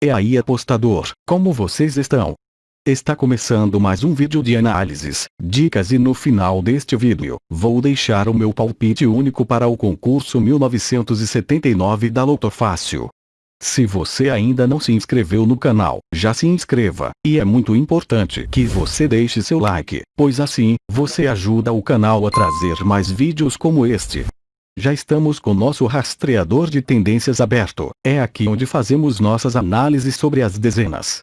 E aí apostador, como vocês estão? Está começando mais um vídeo de análises, dicas e no final deste vídeo, vou deixar o meu palpite único para o concurso 1979 da Loto Fácil. Se você ainda não se inscreveu no canal, já se inscreva, e é muito importante que você deixe seu like, pois assim, você ajuda o canal a trazer mais vídeos como este. Já estamos com nosso rastreador de tendências aberto. É aqui onde fazemos nossas análises sobre as dezenas.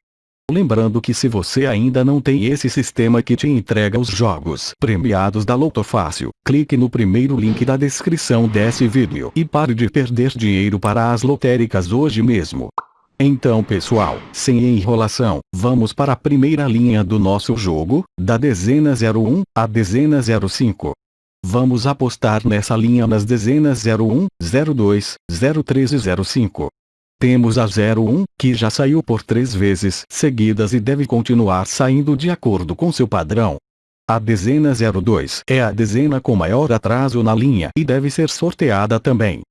Lembrando que se você ainda não tem esse sistema que te entrega os jogos premiados da Loto Fácil, clique no primeiro link da descrição desse vídeo e pare de perder dinheiro para as lotéricas hoje mesmo. Então pessoal, sem enrolação, vamos para a primeira linha do nosso jogo, da dezena 01, a dezena 05. Vamos apostar nessa linha nas dezenas 01, 02, 03 e 05. Temos a 01, que já saiu por três vezes seguidas e deve continuar saindo de acordo com seu padrão. A dezena 02 é a dezena com maior atraso na linha e deve ser sorteada também.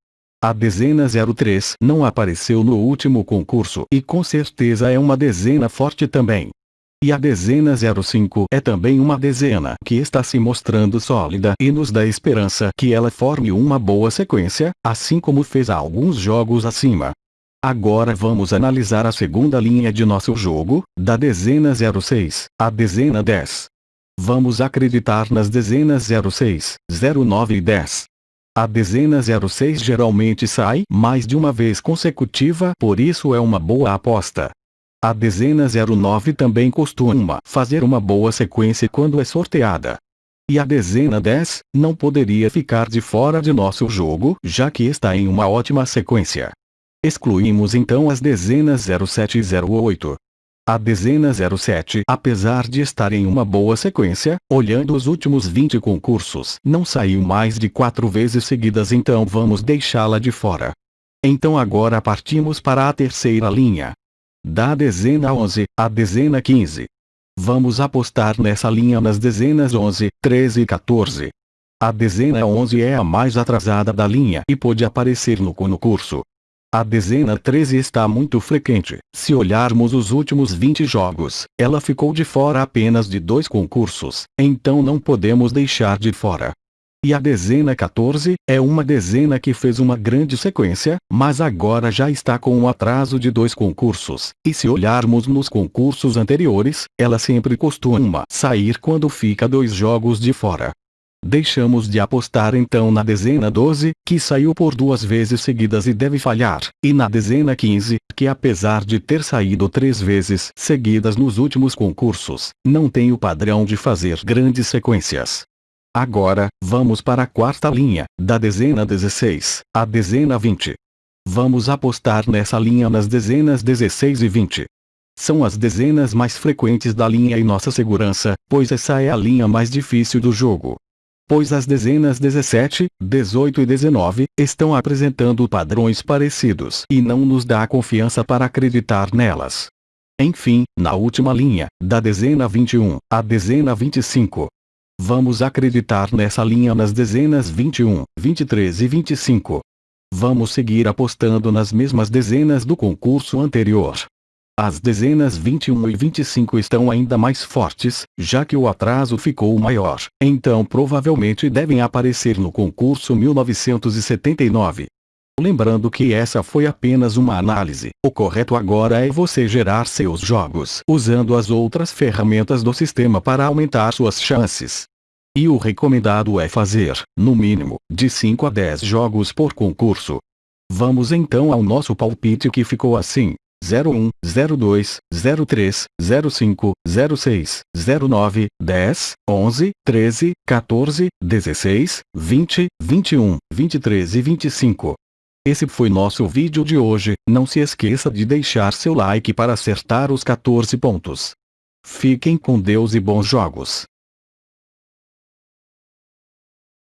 A dezena 03 não apareceu no último concurso e com certeza é uma dezena forte também. E a dezena 05 é também uma dezena que está se mostrando sólida e nos dá esperança que ela forme uma boa sequência, assim como fez há alguns jogos acima. Agora vamos analisar a segunda linha de nosso jogo, da dezena 06, a dezena 10. Vamos acreditar nas dezenas 06, 09 e 10. A dezena 06 geralmente sai mais de uma vez consecutiva, por isso é uma boa aposta. A dezena 09 também costuma fazer uma boa sequência quando é sorteada. E a dezena 10, não poderia ficar de fora de nosso jogo, já que está em uma ótima sequência. Excluímos então as dezenas 07 e 08. A dezena 07, apesar de estar em uma boa sequência, olhando os últimos 20 concursos, não saiu mais de quatro vezes seguidas então vamos deixá-la de fora. Então agora partimos para a terceira linha, da dezena 11, à dezena 15. Vamos apostar nessa linha nas dezenas 11, 13 e 14. A dezena 11 é a mais atrasada da linha e pode aparecer no concurso. A dezena 13 está muito frequente. Se olharmos os últimos 20 jogos, ela ficou de fora apenas de dois concursos, então não podemos deixar de fora. E a dezena 14, é uma dezena que fez uma grande sequência, mas agora já está com um atraso de dois concursos. E se olharmos nos concursos anteriores, ela sempre costuma sair quando fica dois jogos de fora. Deixamos de apostar então na dezena 12, que saiu por duas vezes seguidas e deve falhar, e na dezena 15, que apesar de ter saído três vezes seguidas nos últimos concursos, não tem o padrão de fazer grandes sequências. Agora, vamos para a quarta linha, da dezena 16, à dezena 20. Vamos apostar nessa linha nas dezenas 16 e 20. São as dezenas mais frequentes da linha e nossa segurança, pois essa é a linha mais difícil do jogo. Pois as dezenas 17, 18 e 19 estão apresentando padrões parecidos e não nos dá confiança para acreditar nelas. Enfim, na última linha, da dezena 21 à dezena 25, Vamos acreditar nessa linha nas dezenas 21, 23 e 25. Vamos seguir apostando nas mesmas dezenas do concurso anterior. As dezenas 21 e 25 estão ainda mais fortes, já que o atraso ficou maior, então provavelmente devem aparecer no concurso 1979. Lembrando que essa foi apenas uma análise, o correto agora é você gerar seus jogos usando as outras ferramentas do sistema para aumentar suas chances. E o recomendado é fazer, no mínimo, de 5 a 10 jogos por concurso. Vamos então ao nosso palpite que ficou assim. 01, 02, 03, 05, 06, 09, 10, 11, 13, 14, 16, 20, 21, 23 e 25. Esse foi nosso vídeo de hoje, não se esqueça de deixar seu like para acertar os 14 pontos. Fiquem com Deus e bons jogos.